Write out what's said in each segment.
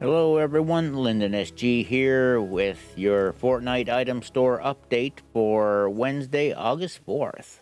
Hello everyone, Lyndon SG here with your Fortnite item store update for Wednesday, August 4th.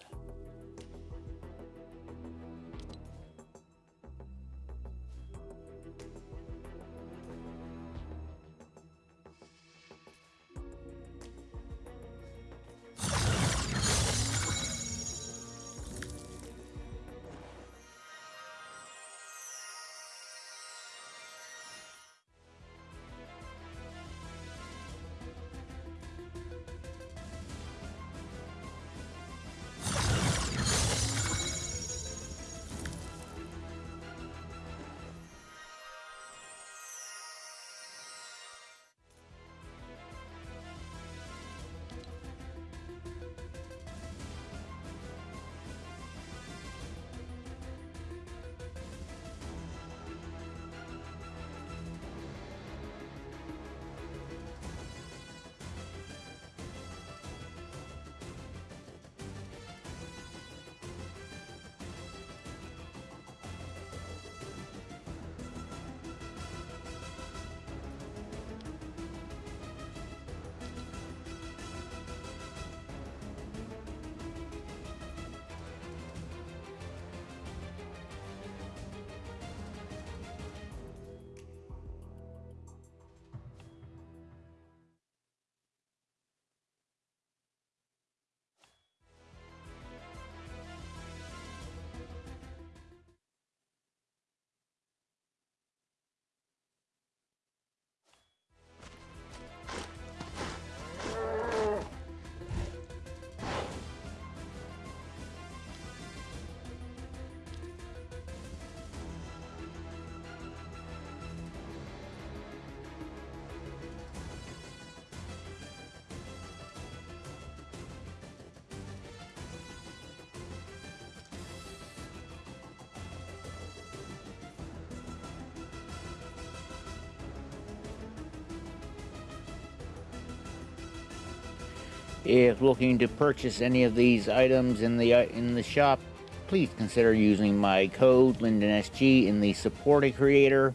If looking to purchase any of these items in the uh, in the shop, please consider using my code LyndonSG in the support a creator.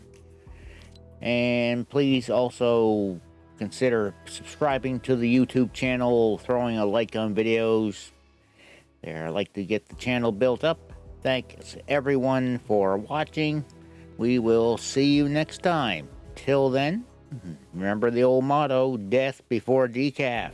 And please also consider subscribing to the YouTube channel, throwing a like on videos. There, I like to get the channel built up. Thanks everyone for watching. We will see you next time. Till then, remember the old motto, death before decaf.